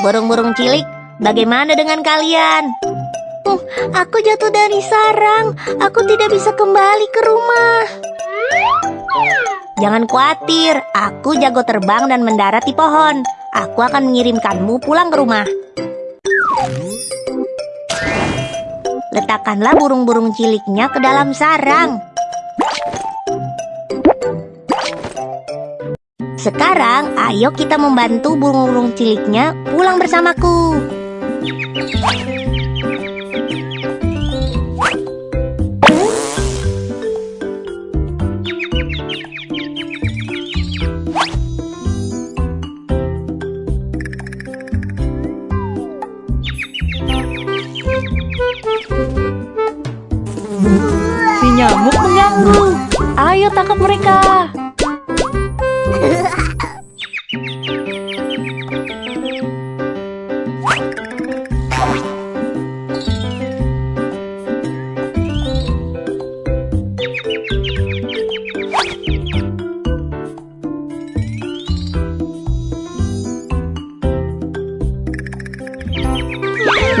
Burung-burung cilik, bagaimana dengan kalian? Uh, aku jatuh dari sarang. Aku tidak bisa kembali ke rumah. Jangan khawatir, aku jago terbang dan mendarat di pohon. Aku akan mengirimkanmu pulang ke rumah. Letakkanlah burung-burung ciliknya ke dalam sarang. Sekarang, ayo kita membantu burung-burung ciliknya pulang bersamaku. Nyamuk mengganggu.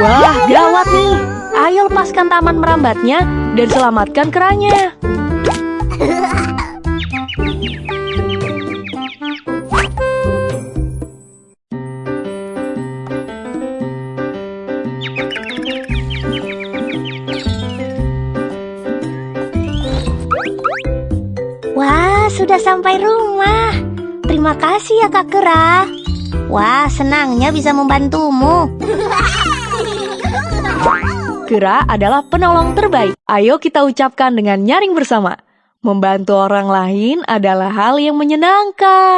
Wah, gawat nih. Ayo lepaskan taman merambatnya dan selamatkan keranya. Wah, sudah sampai rumah. Terima kasih ya Kak Kera. Wah, senangnya bisa membantumu. Kera adalah penolong terbaik. Ayo kita ucapkan dengan nyaring bersama. Membantu orang lain adalah hal yang menyenangkan.